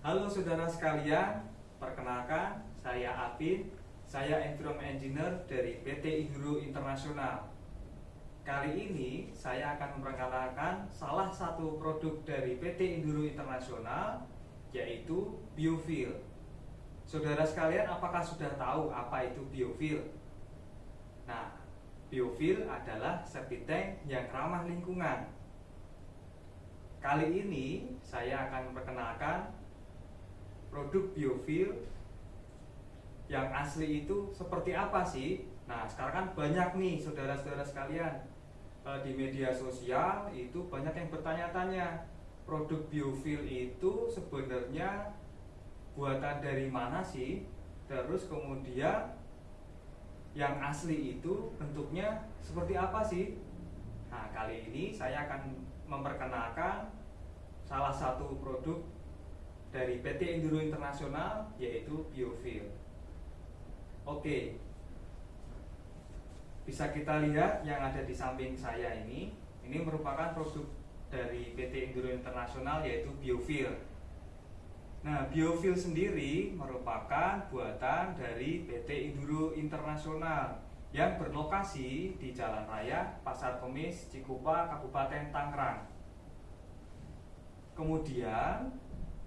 Halo saudara sekalian, perkenalkan saya Apin, saya Environment Engineer dari PT Induro Internasional. Kali ini saya akan memperkenalkan salah satu produk dari PT Induro Internasional yaitu biofuel. Saudara sekalian, apakah sudah tahu apa itu biofuel? Nah, biofuel adalah septic tank yang ramah lingkungan. Kali ini saya akan memperkenalkan produk biofuel yang asli itu seperti apa sih? Nah, sekarang kan banyak nih saudara-saudara sekalian eh, di media sosial itu banyak yang bertanya-tanya produk biofuel itu sebenarnya buatan dari mana sih? Terus kemudian yang asli itu bentuknya seperti apa sih? Nah, kali ini saya akan memperkenalkan salah satu produk dari PT Enduro Internasional yaitu biofuel. Oke, bisa kita lihat yang ada di samping saya ini, ini merupakan produk dari PT Enduro Internasional yaitu biofuel. Nah, biofuel sendiri merupakan buatan dari PT Enduro Internasional yang berlokasi di Jalan Raya Pasar Kemis, Cikupa, Kabupaten Tangerang. Kemudian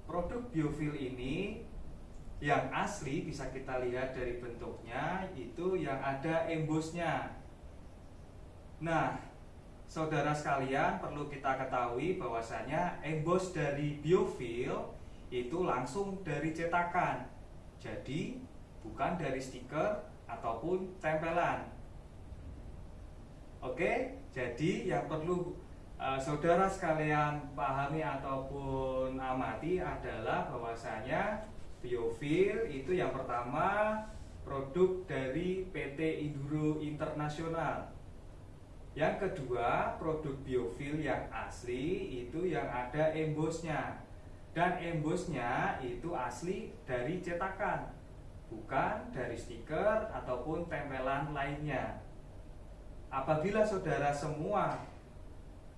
produk biofuel ini yang asli bisa kita lihat dari bentuknya itu yang ada embosnya. Nah, saudara sekalian perlu kita ketahui bahwasanya embos dari biofuel itu langsung dari cetakan. Jadi, bukan dari stiker ataupun tempelan. Oke, jadi yang perlu uh, saudara sekalian pahami ataupun amati adalah bahwasanya biofuel itu yang pertama produk dari PT Induro Internasional. Yang kedua, produk biofuel yang asli itu yang ada embosnya. Dan embosnya itu asli dari cetakan, bukan dari stiker ataupun tempelan lainnya. Apabila saudara semua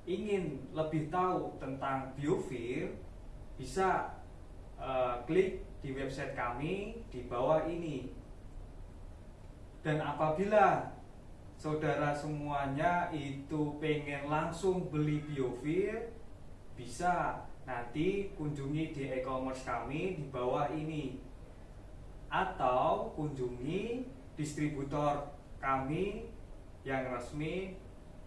ingin lebih tahu tentang biofuel, bisa uh, klik di website kami di bawah ini. Dan apabila saudara semuanya itu pengen langsung beli biofuel, bisa nanti kunjungi di e-commerce kami di bawah ini. Atau kunjungi distributor kami yang resmi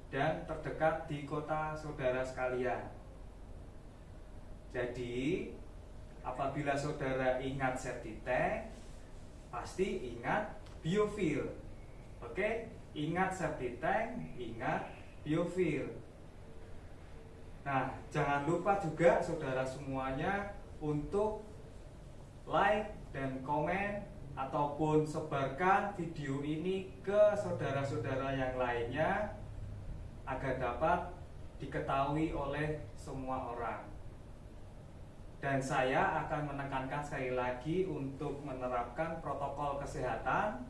dan terdekat di kota saudara sekalian. Jadi, apabila saudara ingat septic tank, pasti ingat biofuel. Oke, ingat septic tank, ingat biofuel. Nah, jangan lupa juga saudara semuanya untuk like dan komen ataupun sebarkan video ini ke saudara-saudara yang lainnya agar dapat diketahui oleh semua orang. Dan saya akan menekankan sekali lagi untuk menerapkan protokol kesehatan.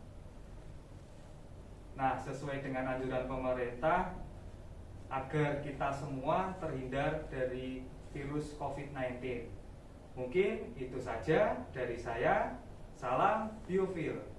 Nah, sesuai dengan anjuran pemerintah agar kita semua terhindar dari virus COVID-19. Mungkin itu saja dari saya. Salam biofil.